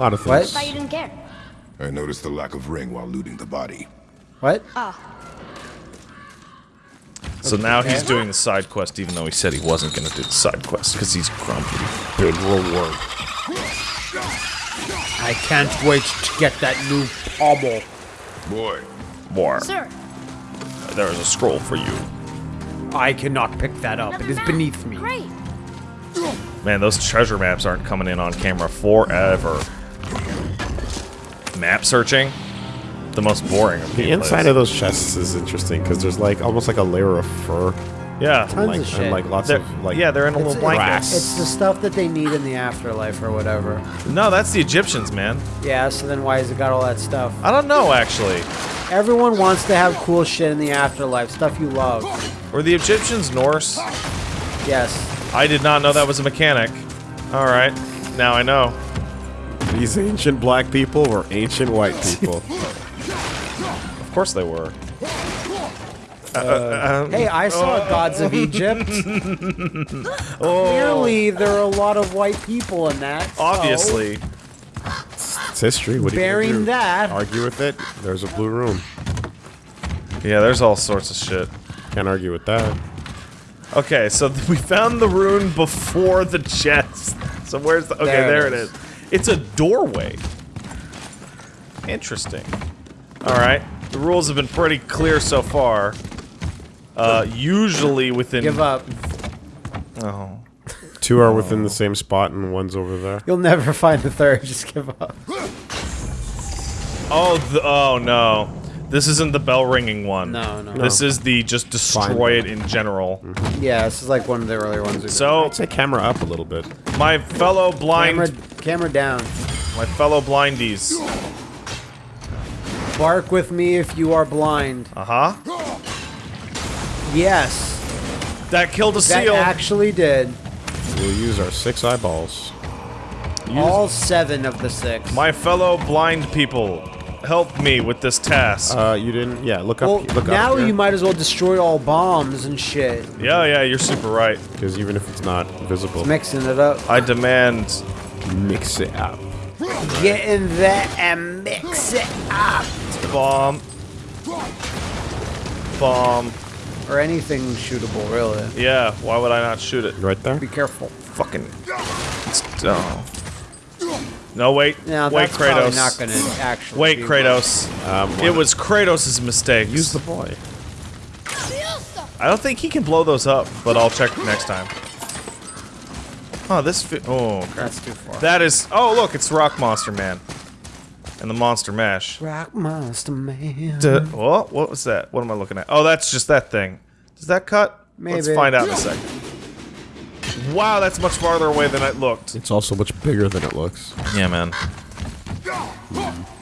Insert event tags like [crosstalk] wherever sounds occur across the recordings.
lot of What? things. Thought you didn't care. I noticed the lack of ring while looting the body. What? Ah, So now he's doing the side quest, even though he said he wasn't going to do the side quest because he's grumpy. Big reward. I can't wait to get that new pommel. Boy, More. sir. There is a scroll for you. I cannot pick that up. It is map. beneath me. Great. Man, those treasure maps aren't coming in on camera forever. Map searching? The most boring of The inside of those chests is interesting because there's like almost like a layer of fur. Yeah. Tons like, of shit. And like lots They're, of like yeah, they're in a little blanket. grass. it's the stuff that they need in the afterlife or whatever. No, that's the Egyptians, man. Yeah, so then why has it got all that stuff? I don't know, actually. Everyone wants to have cool shit in the afterlife, stuff you love. Were the Egyptians Norse? Yes. I did not know that was a mechanic. Alright, now I know. These ancient black people were ancient white people. [laughs] Of course they were. Uh, uh, um, hey, I saw oh. Gods of Egypt. [laughs] Oh. Clearly, there are a lot of white people in that. so Obviously. it's history. What you gonna bearing do? that, Argue with it? There's a blue room. Yeah, there's all sorts of shit. Can't argue with that. Okay, so [laughs] we found the rune before the chest. So where's the... Okay, There there, it it is. Is. It's a doorway. Interesting. Alright. The rules have been pretty clear so far. Uh, usually within... give up. Oh. Two are within the same spot and one's over there. You'll never [laughs] find the third. Just give up. Oh, the, oh no. This isn't the bell ringing one. No, no. This is the just destroy it in general. Yeah, this is like one of the earlier ones. So, I'd say camera up a little bit. my fellow blind... camera, camera down. My fellow blindies. Bark with me if you are blind. Uh-huh. Yes, That killed a that seal. actually did. We'll use our six eyeballs. All seven of the six. My fellow blind people, help me with this task. Uh, you didn't? Yeah, look well, up. Look now up here. you might as well destroy all bombs and shit. yeah, yeah, you're super right. Because even if it's not visible, Mixing it up. I demand. mix it up. Get in there and mix it up. Bomb. Bomb. Or anything shootable, really. Yeah, why would I not shoot it? Right there. Be careful. Fucking. It's, oh. No, wait. Now wait, that's Kratos. not gonna actually. Wait, be- Kratos. Um, It was Kratos' mistake. use the boy. I don't think he can blow those up, but I'll check next time. Oh, this. Fi oh, okay. That's too far. That is. Oh, look, it's Rock Monster Man. And the Monster Mash. Rock Monster Man. Duh, what? What was that? What am I looking at? Oh, that's just that thing. Does that cut? Let's find out in a second. Wow, that's much farther away than it looked. It's also much bigger than it looks. Yeah, man.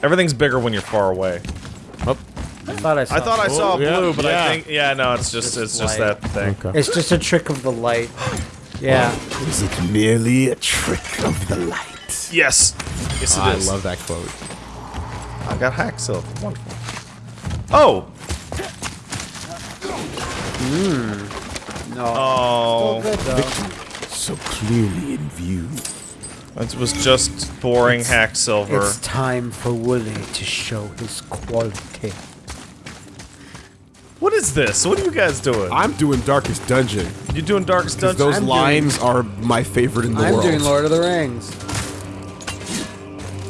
Everything's bigger when you're far away. Oh. I thought I saw. I thought I saw oh, yeah, blue, but yeah. I think yeah, no, it's just it's just light. that thing. Okay. It's just a trick of the light. [gasps] Yeah. Is it merely a trick of the light? Yes, yes, it is. I love that quote. I got hack silver. Wonderful. Oh, hmm. No. oh, Still good though. So clearly in view. it was just boring hack silver. It's time for Wooly to show his quality. What is this? What are you guys doing? I'm doing Darkest Dungeon. You're doing Darkest Dungeon? those I'm lines are my favorite in the I'm world. doing Lord of the Rings.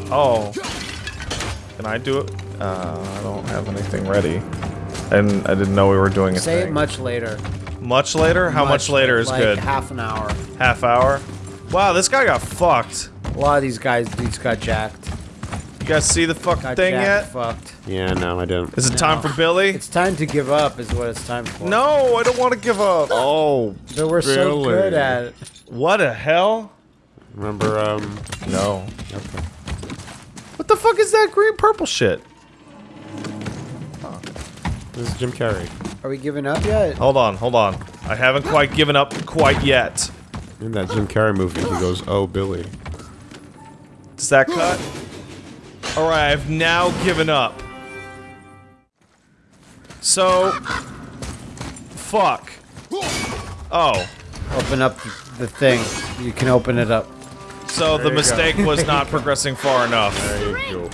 Oh. Can I do it? Uh, I don't have anything ready. And I didn't know we were doing a Say it much later. Much later? How much, later is like good? Half an hour. Half hour? Wow, this guy got fucked. A lot of these guys, these got jacked. You guys see the fuck Got thing jacked, yet? fucked. Yeah, no, I don't. Is it time for Billy? It's time to give up, is what it's time for. no, I don't want to give up. Oh, But we're so good at it. What the hell? remember, um, No. okay. What the fuck is that green purple shit? This is Jim Carrey. Are we giving up yet? Hold on, hold on. I haven't quite given up quite yet. In that Jim Carrey movie, he goes, "Oh, Billy." Does that cut? Alright, I've now given up. So... Fuck. Oh. Open up the thing. You can open it up. So the you go. mistake was not [laughs] progressing far enough. There you go.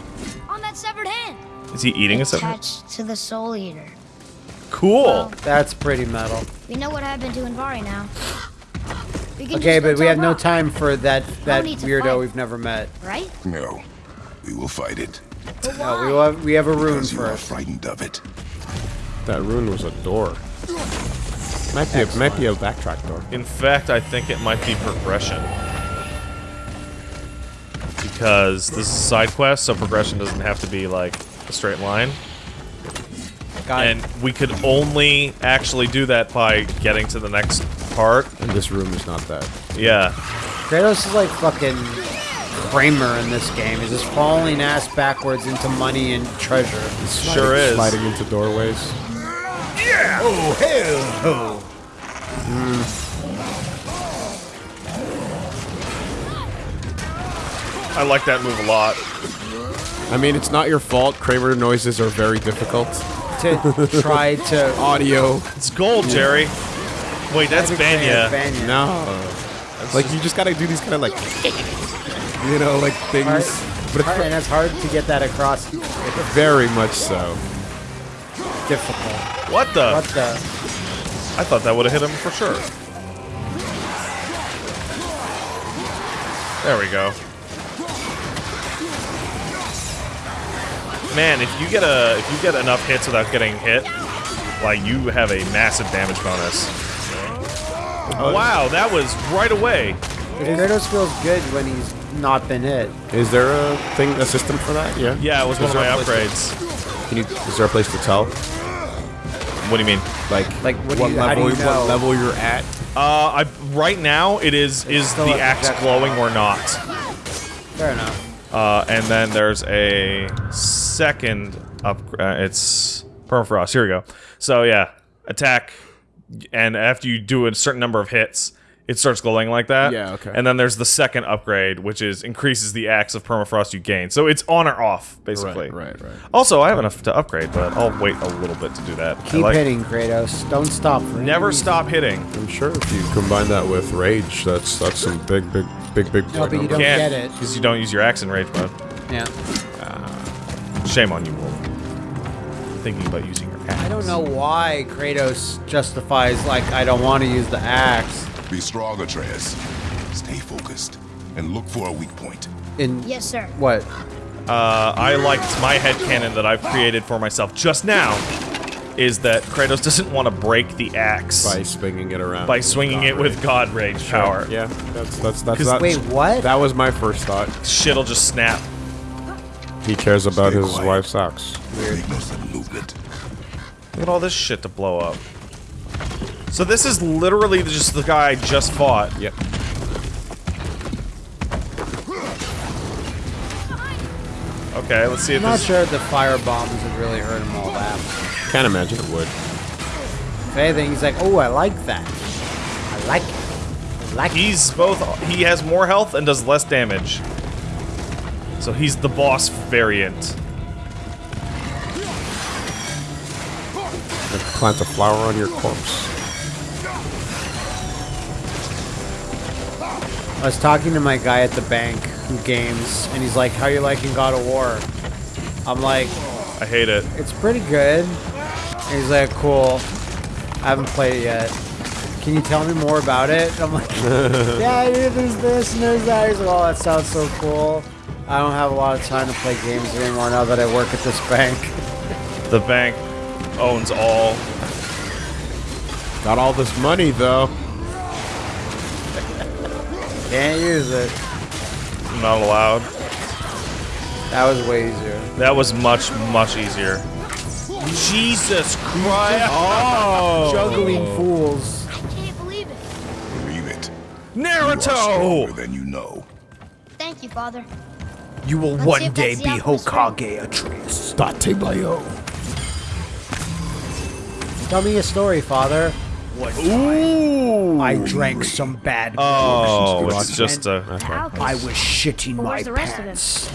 on that severed hand. Is he eating a severed? Attached to the Soul Eater. Cool. That's pretty metal. We know what happened to Andvari now. We can Okay, but we tell have no time for that that need to weirdo fight. we've never met. Right? No. We will fight it. No, we why? have we have a rune Because you are first. frightened of it. That rune was a door. Might be a, might be a backtrack door. In fact, I think it might be progression. Because this is a side quest, so progression doesn't have to be like a straight line. God, And we could only actually do that by getting to the next part. And this room is not that. Yeah. Kratos is like fucking Kramer in this game. He's just falling ass backwards into money and treasure. Sure is. Sliding into doorways. Yeah! Oh hell! Oh. I like that move a lot. I mean, it's not your fault. Kramer noises are very difficult. To try to Audio. It's gold, Jerry. Wait, that's Bania. Bania. No. Like, you just gotta do these kind of like, you know, like things. Hard, But hard- it's and it's hard to get that across. very much so. Difficult. What the? What the? I thought that would have hit him for sure. There we go. Man, if you get a if you get enough hits without getting hit, like you have a massive damage bonus. Wow, that was right away. Kratos feels good when he's not been hit. Is there a thing, a system for that? Yeah. Yeah, it was one of my there a place upgrades. to- Can you? Is there a place to tell? What do you mean? Like, Like, what do you- level? you? What level you're at? Uh, I right now it is is the axe glowing or not? Fair enough. Uh, and then there's a second up. Uh, it's permafrost. Here we go. So yeah, attack, and after you do a certain number of hits, it starts glowing like that. Yeah, okay. And then there's the second upgrade, which is increases the axe of permafrost you gain. So it's on or off, basically. Right, right, right. Also, I have enough to upgrade, but I'll wait a little bit to do that. Keep like- hitting, Kratos. Don't stop. Never reason. stop hitting. I'm sure if you combine that with rage, that's that's some big, big, big, big. No, but you don't Can't get it. because you don't use your axe in rage mode. Yeah. Ah. Shame on you, Wolf. Thinking about using your axe. I don't know why Kratos justifies like I don't want to use the axe. Be strong, Atreus. Stay focused and look for a weak point. In Yes, sir. what? Uh, I liked my headcanon that I've created for myself just now is that Kratos doesn't want to break the axe by by, swinging it around. By swinging it with God Rage power. Yeah, that's that's that's. 'Cause- That, Wait, what? That was my first thought. Shit'll just snap. He cares about Stay his quiet. wife's socks. Make no sudden movement. Look at all this shit to blow up. So this is literally just the guy I just fought. Yep. Okay, let's see if I'm not this. sure the fire bombs would really hurt him all that. Can't imagine it would. If anything, he's like, oh, I like that. I like it. I like it. He's both. He has more health and does less damage. So he's the boss variant. Plant a flower on your corpse. I was talking to my guy at the bank who games, and he's like, how you liking God of War? I'm like, I hate it. it's pretty good. And he's like, cool. I haven't played it yet. Can you tell me more about it? I'm like, [laughs] yeah, there's this and there's that. He's like, oh, that sounds so cool. I don't have a lot of time to play games anymore now that I work at this bank. [laughs] The bank owns all. Got all this money though. Can't use it. Not allowed. That was way easier. That was much, much easier. Jesus Christ! [laughs] Oh! Juggling fools. I can't believe it. Believe it. You are stronger than you know. Thank you, Father. You will Let's one day be Hokage Atreus. Date. Tell me a story, Father. Ooh! I drank some bad Oh, it's just a. The Alchemist. I was shitting But my the rest of him? pants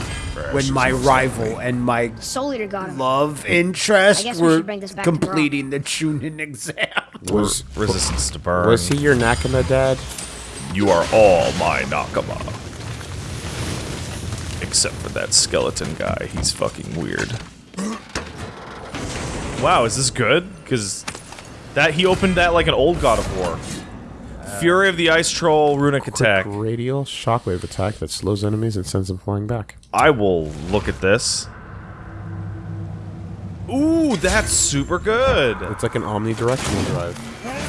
when my rival and my Soul Eater got him. love interest we were should bring this back to completing the Chunin exam. [laughs] Was Resistance to burn. was he your Nakama dad? You are all my Nakama. Except for that skeleton guy. He's fucking weird. [gasps] Wow, is this good? Because that he opened that like an old God of War. Fury of the Ice Troll runic attack. Radial shockwave attack that slows enemies and sends them flying back. I will look at this. Ooh, that's super good. It's like an omnidirectional drive.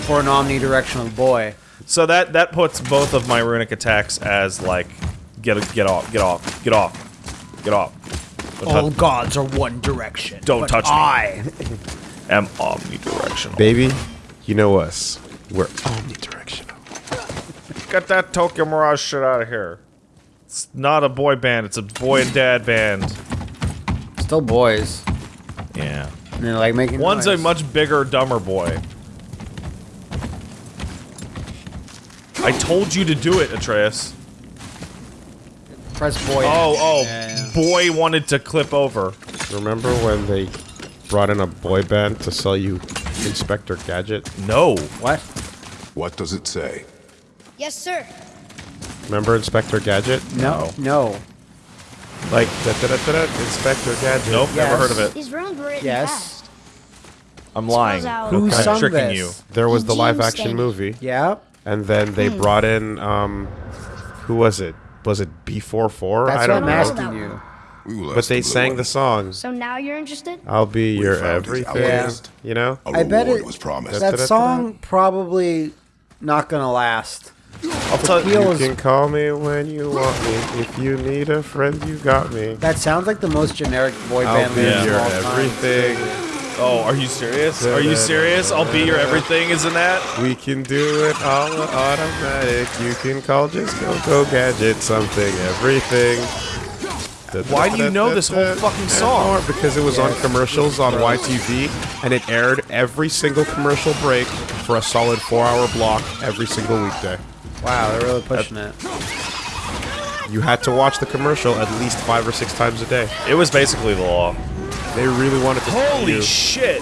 For an omnidirectional boy. So that that puts both of my runic attacks as like get get off, get off, get off, get off. Don't, All gods are one direction. Don't but touch me. I. [laughs] am omnidirectional. Baby, you know us. We're omnidirectional. Get that Tokyo Mirage shit out of here. It's not a boy band, it's a boy and dad band. Still boys. Yeah. And they're like making One's a much bigger, dumber boy. I told you to do it, Atreus. Press boy. Oh, oh, Yeah, yeah. boy wanted to clip over. Remember when they brought in a boy band to sell you Inspector Gadget? No. What? What does it say? Yes, sir. Remember Inspector Gadget? No. No. Like, da da da da da, Inspector Gadget. Nope, never heard of it. These runes were written Yes. fast. I'm lying. Spells Who I'm sung tricking this? you. There was the live action movie, Yeah. and then they brought in, um, who was it? Was it B44? That's I don't I'm know. asking you. We will But they sang the songs. So now you're interested? I'll be your everything. alchemist. You know? A I bet it- was promised. That Da-da-da-da. song probably not gonna last. I'll tell Feel You is- can call me when you want me. If you need a friend, you got me. That sounds like the most generic boy I'll band be lyrics of your all time. everything. Oh, are you serious? Are you serious? I'll be your everything, isn't that? We can do it all automatic. You can call just go go gadget something everything. Why do you know this whole fucking song? Because it was on commercials on YTV, and it aired every single commercial break for a solid four-hour block every single weekday. Wow, they're really pushing it. You had to watch the commercial at least five or six times a day. It was basically the law. They really wanted to Holy shit!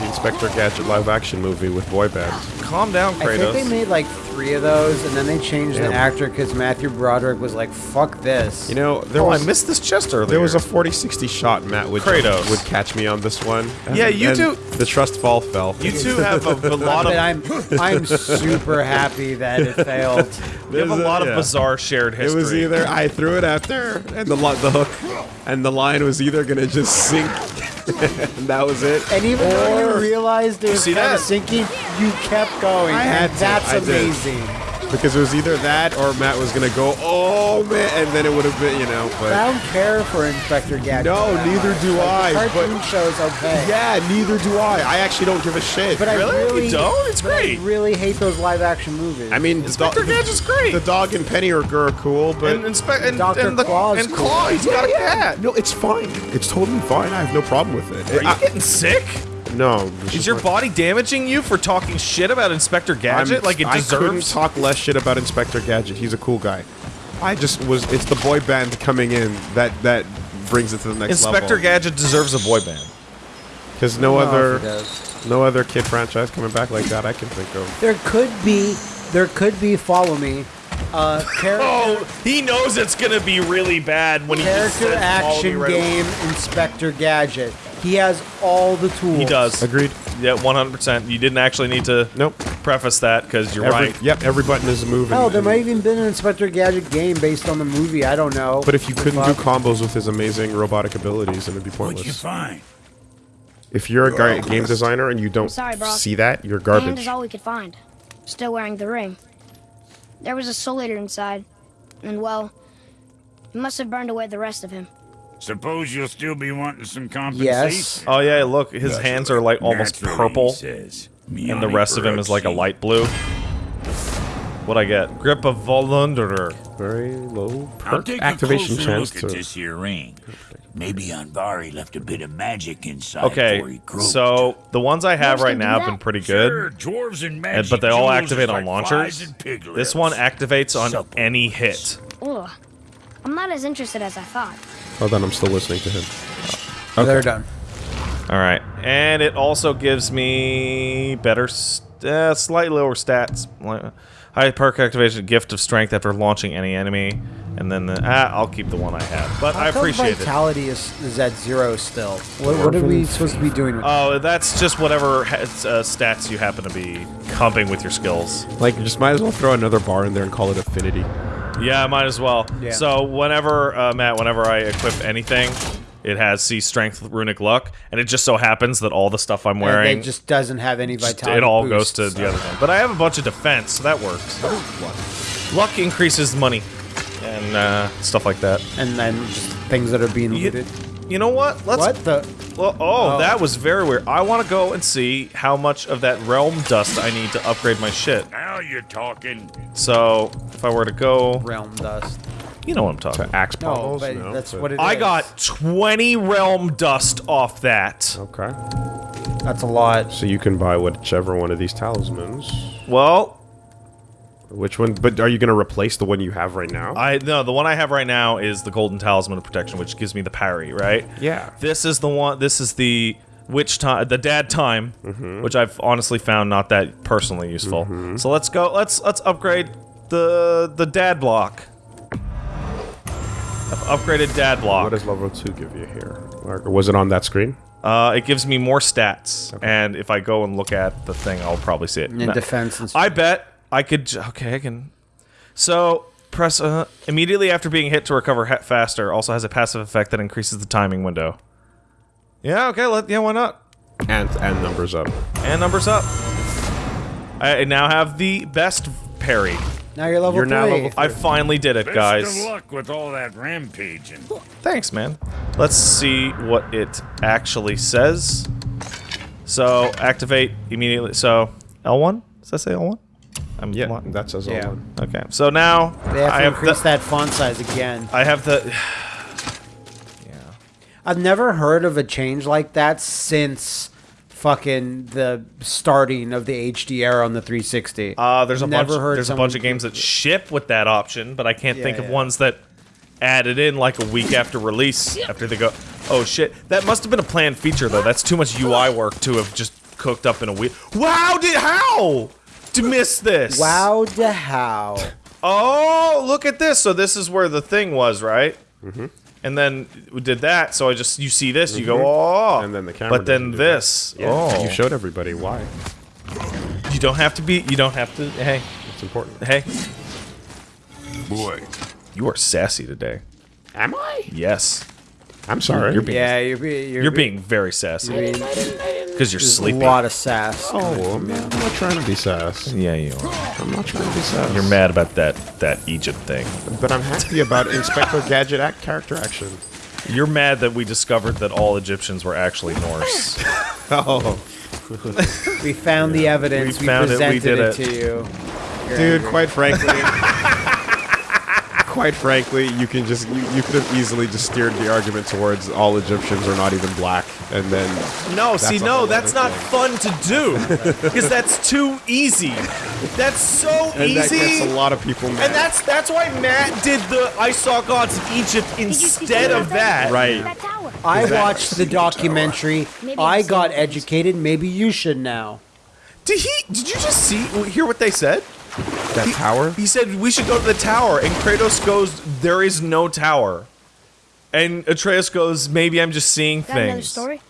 The Inspector Gadget live-action movie with boy bands. Calm down, Kratos. I think they made like three of those, and then they changed the actor because Matthew Broderick was like, "Fuck this." You know, there Oh, I missed this chest earlier. There was a 40-60 shot Matt would Kratos. would catch me on this one. Yeah, you And do- The trust fall fell. You two have a, a lot of I'm I'm super happy that it failed. [laughs] you have a There's a- lot of yeah. bizarre shared history. It was either I threw it out there and the the hook and the line was either gonna just sink [laughs] and that was it. And even though you realized it was kind of sinking, you kept going. I had to, That's did. amazing. Because it was either that or Matt was gonna go, oh man, and then it would have been, you know. But I don't care for Inspector Gadget. No, neither much. do Like, I, The cartoon but- show's okay. yeah, neither do I. I actually don't give a shit. But I Really? You don't? It's but I great. really hate those live action movies. I mean, the Inspector dog- Gadget's great. The dog and Penny are, are cool, but and, inspe- and, Dr. and the Claw's and cool. Claw, he's got a cat. no, it's fine. It's totally fine. I have no problem with it. Are you I- getting sick? No, Is your like- body damaging you for talking shit about Inspector Gadget I'm- like it I couldn't deserves? talk less shit about Inspector Gadget. He's a cool guy. I just was. It's the boy band coming in that that brings it to the next Inspector level. Inspector Gadget deserves a boy band. Because no I other if it does. no other kid franchise coming back like that I can think of. There could be, there could be. Follow me. Uh, character, [laughs] Oh, he knows it's gonna be really bad when he just character says, "Follow me action right away." game Inspector Gadget. He has all the tools. He does. Agreed. Yeah, 100%. You didn't actually need to Nope. preface that because you're Every, right. Yep. Every button is a move. Hell, and- there might even been an Inspector Gadget game based on the movie. I don't know. But if you couldn't do combos with his amazing robotic abilities, then it'd be pointless. What'd you pointless. find? If you're a You're game designer and you don't sorry, see that, you're The hand garbage. is all we could find. Still wearing the ring. There was a soul eater inside. And well, he must have burned away the rest of him. Suppose you'll still be wanting some compensation. yes. Oh, yeah, look, his hands are like almost purple, says. and the rest of him is like a light blue. What'd I get? Grip of Volunderer. Very low I'll perk take activation a closer chance look at to. this here ring. Maybe Andvari left a bit of magic inside Okay, before he so the ones I have right now have been pretty good. Sure, dwarves and and- but they all activate on like launchers. flies and pig This one activates on Supple. any hit. Ugh. I'm not as interested as I thought. Hold then I'm still listening to him. They're done. All right, and it also gives me better, st- uh, slightly lower stats. High perk activation, gift of strength after launching any enemy, and then the, ah, I'll keep the one I have. But I How come appreciate it. vitality is, is at zero still. What, what are we supposed to be doing with Oh, that's just whatever has, uh, stats you happen to be comping with your skills. Like, you just might as well throw another bar in there and call it affinity. Yeah, might as well. Yeah. So whenever uh, Matt, whenever I equip anything, it has C strength, runic luck, and it just so happens that all the stuff I'm wearing, It just doesn't have any vitality. it all goes boosts. to the other thing. But I have a bunch of defense, so that works. Luck increases money and uh, stuff like that. And then just things that are being You, looted. you know what? Let's. What the? Well, oh, Oh. that was very weird. I want to go and see how much of that realm dust I need to upgrade my shit. Now you're talking. So if I were to go, Realm dust. you know what I'm talking. about. Axe No, bottles? but No, that's but- what it is. I got 20 realm dust off that. Okay. That's a lot. So you can buy whichever one of these talismans. Well, Which one? But are you going to replace the one you have right now? I no, the one I have right now is the golden talisman of protection, which gives me the parry, right? Yeah. This is the one. This is the witch time, the dad time, Mm-hmm. which I've honestly found not that personally useful. So let's go. Let's let's upgrade the the dad block. I've upgraded dad block. What does level 2 give you here? Or was it on that screen? Uh, it gives me more stats, and if I go and look at the thing, I'll probably see it. In No. defense and I bet I could. Okay, I can. So press uh, immediately after being hit to recover he- faster. Also has a passive effect that increases the timing window. Yeah. Okay. Let yeah. Why not? And and numbers up. And numbers up. I now have the best parry. Now you're level You're three. now level I finally did it, Best guys. of luck with all that rampaging. Thanks, man. Let's see what it actually says. So activate immediately. So L1. Does that say L1? I'm Yeah, li- that says Yeah. all one. Okay. So now They have to I have increase the, that font size again. I have the. Yeah. I've never heard of a change like that since fucking the starting of the HD era on the 360. Uh, there's a Never bunch. heard There's a bunch of games that ship with that option, but I can't Yeah, think of yeah. ones that added in like a week after release. After they go, oh shit, that must have been a planned feature though. That's too much UI work to have just cooked up in a week. Wow, did how to miss this? Wow, the how. Oh, look at this. So this is where the thing was, right? Mm-hmm. And then we did that. So I just you see this, you go, mhm. oh, And then the camera But then doesn't do that. this, Yeah, oh, You showed everybody why. you don't have to be. You don't have to. Hey, It's important. hey, Boy, you are sassy today. Am I? Yes, I'm sorry. You're being Yeah, you're, be, you're, You're be- being very sassy because you're there's sleepy. a lot of sass. Oh, I'm not, I'm not trying to be sass. Yeah, you are. I'm not trying to be sass. You're mad about that that Egypt thing. But I'm happy about Inspector Gadget act character action. You're mad that we discovered that all Egyptians were actually Norse. [laughs] Oh. We found the evidence. We We, found it, we presented did it, it. to you. You're Dude, angry. quite frankly, [laughs] quite frankly, you can just you, you could have easily just steered the argument towards all Egyptians are not even black, and then No, see, no, that's other not fun to do [laughs] because that's too easy. That's so and that easy. gets a lot of people mad. and that's that's why Matt did the I saw gods of Egypt Did you see instead of that. Right. I watched the documentary. I got educated. Maybe you should now. Did he? Did you just see? Hear what they said? that tower. He said we should go to the tower, and Kratos goes, "There is no tower." And Atreus goes, "Maybe I'm just seeing Got another story?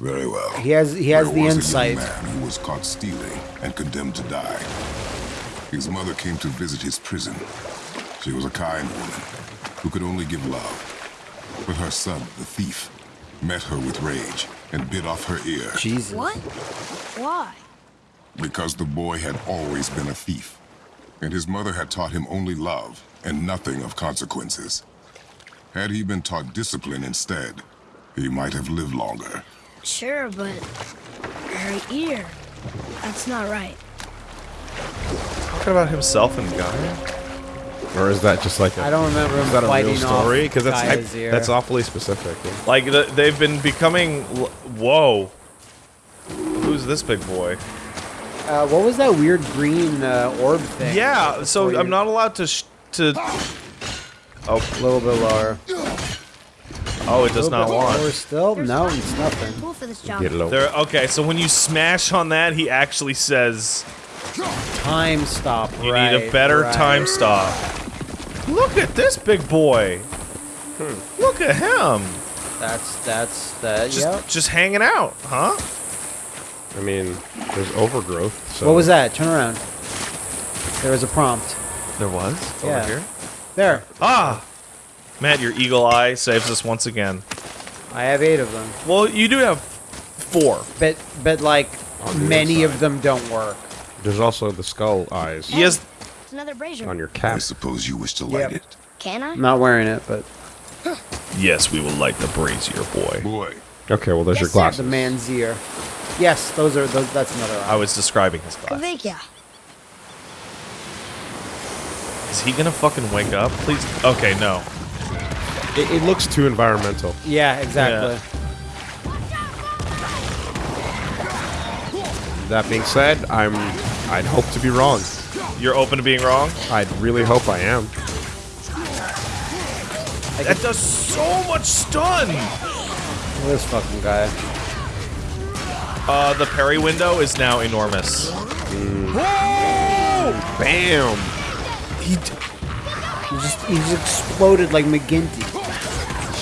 very well. He has he has There the was a young insight. man who was caught stealing and condemned to die. His mother came to visit his prison. She was a kind woman who could only give love. But her son, the thief, met her with rage and bit off her ear Jesus. What? Why? because the boy had always been a thief. And his mother had taught him only love and nothing of consequences. Had he been taught discipline instead, he might have lived longer. Sure, but her ear. That's not right. Talking about himself and Gaia. Or is that just like a, I don't remember him is that a fighting real story? off Because that's Gaia's hype- ear. that's awfully specific. Like the, they've been becoming. l- Whoa. Who's this big boy? Uh, what was that weird green uh, orb thing? Yeah. So I'm not allowed to sh- to. A little bit lower. Oh, it does not bit want. lower still? No, it's nothing. Cool for this job. Get low. There. Okay. So when you smash on that, he actually says, Time stop. You right, need a better right. time stop. Look at this big boy. Hmm. Look at him. That's that's that. Just Yep. just hanging out, huh? I mean, there's overgrowth. So What was that? Turn around. There was a prompt. There was Yeah. over here. There. Ah, Matt, your eagle eye saves us once again. I have eight of them. Well, you do have four. But but like many inside. of them don't work. There's also the skull eyes He has. It's another brazier. on your cap. I suppose you wish to light Yep. it. Can I? I'm not wearing it, but Yes, we will light the brazier, boy. Boy, Okay, well, there's Yes, your sir. glasses. the man's ear. Yes, those are those. That's another. I was describing his glasses. Thank Slovakia. Is he gonna fucking wake up? Please. Okay, no. It, it looks too environmental. Yeah, exactly. That being said, I'm. I'd hope to be wrong. You're open to being wrong. I'd really hope I am. That does so much stun. This fucking guy. Uh, the parry window is now enormous. Bam! He just he just exploded like McGinty.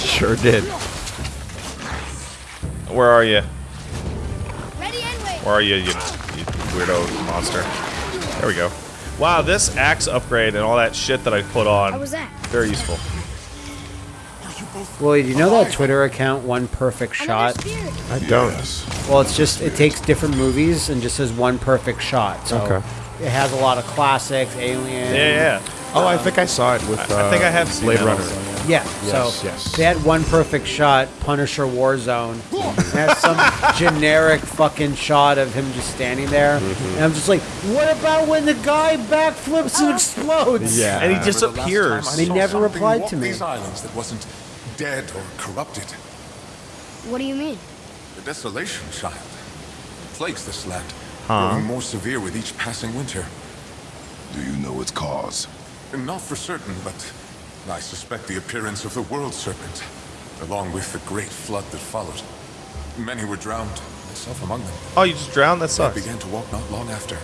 Sure did. Where are you? Ready and wait. Where are you, you, you weirdo monster? There we go. Wow, this axe upgrade and all that shit that I put on. How was that? Very useful. Well, you know that Twitter account, One Perfect Shot? I don't. Well, it's just it takes different movies and just says one perfect shot. So Okay. It has a lot of classics, Alien. Yeah, yeah. Oh, I think I saw it with. Uh, I think I have seen Blade that Runner. also, Yeah. Yes, so yes. they had one perfect shot, Punisher Warzone. and has some [laughs] generic fucking shot of him just standing there, Mm-hmm. and I'm just like, what about when the guy backflips and explodes? Yeah. And he Remember the disappears. time I They never replied to me. These islands that wasn't dead or corrupted. What do you mean? The desolation, child. Plagues this land, Huh. growing more severe with each passing winter. Do you know its cause? Not for certain, but I suspect the appearance of the world serpent, along with the great flood that followed. Many were drowned, myself among them. Oh, you just drowned? That sucks. I began to walk not long after.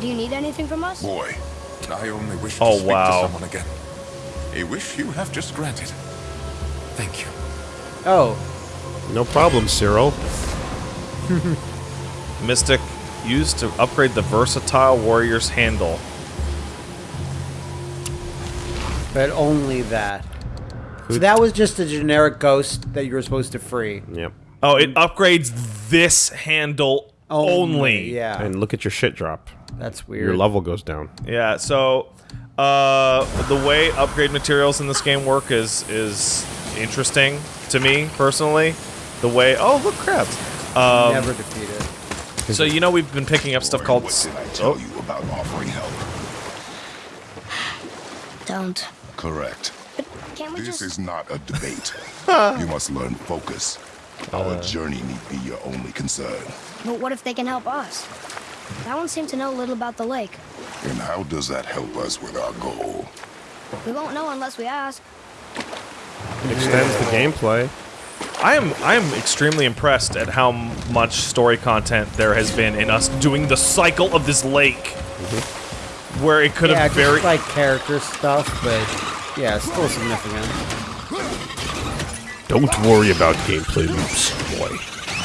Do you need anything from us? Boy, I only wish Oh, to speak wow. to someone again. A wish you have just granted. Thank you. Oh, No problem, Cyril. [laughs] Mystic used to upgrade the versatile warrior's handle. but only that. So that was just a generic ghost that you were supposed to free. Yep. Oh, it upgrades this handle only. Yeah, And look at your shit drop. that's weird. Your level goes down. Yeah, so uh, the way upgrade materials in this game work is is interesting to me personally. The way oh look crabs. Um, Never defeat it. So you know we've been picking up stuff called What did I tell oh, you about offering help? [sighs] Don't. Correct. But can't we This just... is not a debate. [laughs] you must learn focus. Our uh. journey need be your only concern. But what if they can help us? That one seemed to know a little about the lake. And how does that help us with our goal? We won't know unless we ask. Extends the gameplay. I am I am extremely impressed at how much story content there has been in us doing the cycle of this lake, mm-hmm. where it could Yeah, have very like character stuff, but yeah, it's still significant. Don't worry about gameplay loops, boy.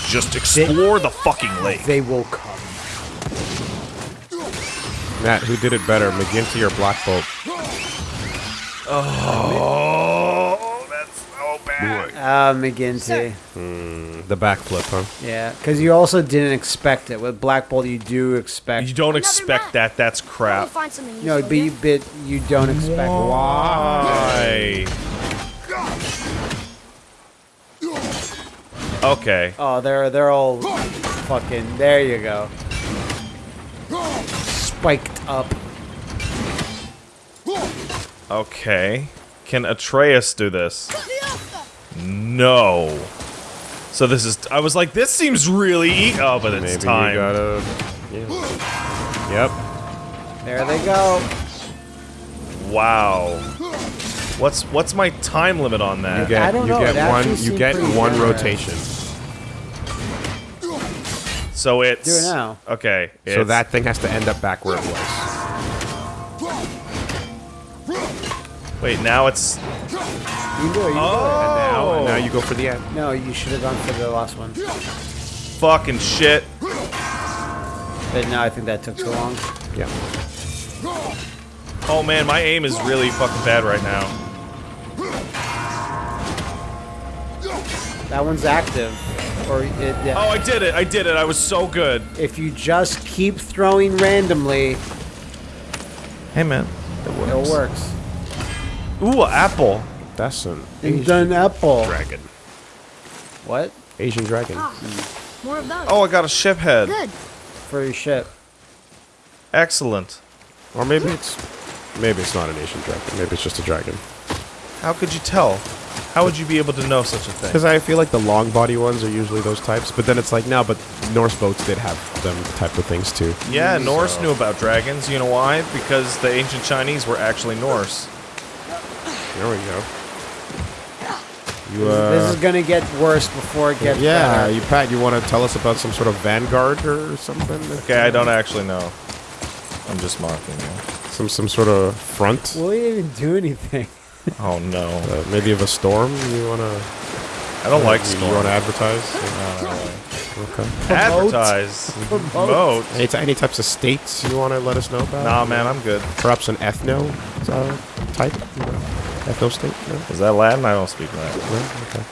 just explore the fucking lake. They will come. Matt, who did it better, McGinty or Black Bolt? Oh, that's so bad. Boy, Ah, McGinty. The backflip, huh? Yeah, because you also didn't expect it. With Black Bolt, you do expect. You don't Another expect map. that. That's We'll crap. find something no, useful but you, but you don't expect. Why? Okay. Oh, they're they're all fucking. There you go. Spiked up. Okay. Can Atreus do this? No. So this is. I was like, this seems really. E oh, but it's Maybe time. you gotta. Yeah. Yep. There they go. Wow. What's what's my time limit on that? You get, I don't you know, get it one. You get one generous. rotation. So it's Do it now. Okay. So that thing has to end up back where it was. Wait, now it's You can do it. You can do oh. Now, Oh. now you go for the end. it. No, you should have gone for the last one. fucking shit. But no, I think that took too long. Yeah. Oh man, my aim is really fucking bad right now. That one's active. Or it, yeah. Oh, I did it. I did it. I was so good. If you just keep throwing randomly, Hey man, it works. It works. Ooh, apple. That's an And Asian done apple. dragon. What? Asian dragon. Ah, hmm. More of those. Oh, I got a ship head. Good. For your ship. Excellent. Or maybe it's maybe it's not an Asian dragon. Maybe it's just a dragon. How could you tell? How would you be able to know such a thing? Because I feel like the long body ones are usually those types. But then it's like no, but Norse boats did have them type of things too. Yeah, Norse knew about dragons. You know why? Because the ancient Chinese were actually Norse. There we go. You this uh. is gonna get worse before it gets Yeah, better. you Pat, you want to tell us about some sort of vanguard or something? Okay, I don't actually know. I'm just mocking you. Some some sort of front? Will he even do anything? [laughs] Oh no. Uh, maybe of a storm you want to I don't like you, want to advertise? Okay. Advertise. Promote. Any, t- any types of states you want to let us know about? Nah, man, I'm good. Perhaps an ethno uh, type? You know, ethno state? No? Is that Latin? I don't speak Latin. No? Okay.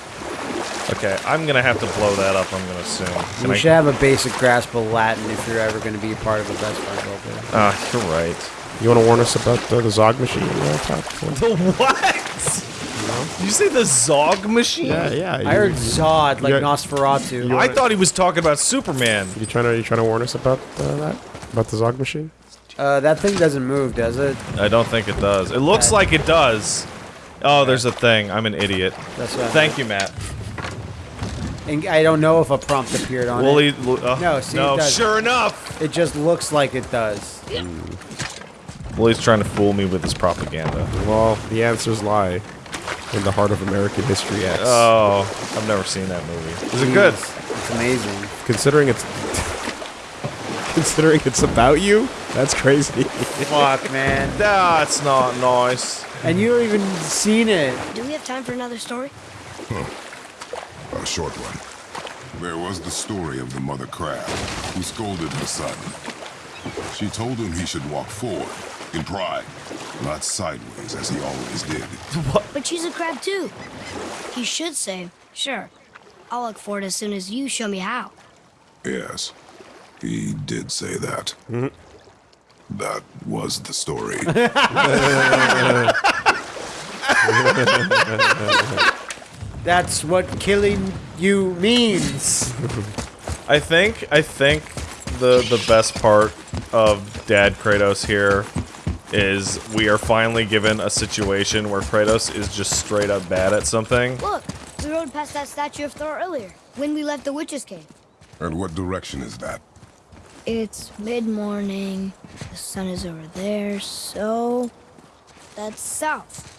Okay, I'm gonna have to blow that up. I'm gonna assume. Can You I- should have a basic grasp of Latin if you're ever gonna be a part of a best friend program. Ah, you're right. You want to warn us about uh, the Zog machine? Uh, Pat? The what? Did you say the Zog machine? yeah, yeah. I heard Zod, like you- Nosferatu. I thought he was talking about Superman. You trying to you trying to warn us about uh, that? About the Zog machine? Uh, that thing doesn't move, does it? I don't think it does. It looks like it does. Oh, there's a thing. I'm an idiot. That's what. Thank you, Matt. And I don't know if a prompt appeared on Wooly. it. Uh, No, see, it no. does. Sure enough, It just looks like it does. Wooly's trying to fool me with his propaganda. Well, the answers lie in the heart of American History X. Oh, I've never seen that movie. Is it good? It's amazing. considering it's [laughs] considering it's about you, that's crazy. Fuck, man. That's not nice. And you haven't even seen it. Do we have time for another story? A short one. There was the story of the mother crab who scolded her son. She told him he should walk forward, in pride, not sideways as he always did. What? But she's a crab too. He should say, sure. I'll look for it as soon as you show me how. Yes, he did say that. Mm-hmm. That was the story. [laughs] That's what killing you means. I think I think the the best part of Dad Kratos here is we are finally given a situation where Kratos is just straight up bad at something. Look, we rode past that statue of Thor earlier, when we left the witch's cave. and what direction is that? It's mid-morning, the sun is over there, so... That's south.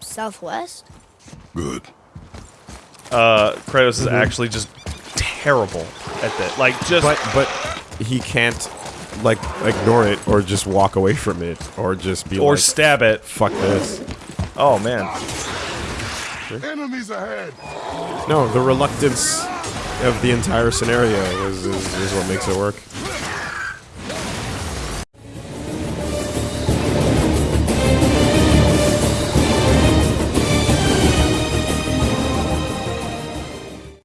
Southwest? Good. Uh, Kratos is actually just terrible at that. Like just but but he can't like ignore it or just walk away from it or just be or like stab it. fuck this. Oh man. Enemies ahead! No, the reluctance of the entire scenario is, is, is what makes it work.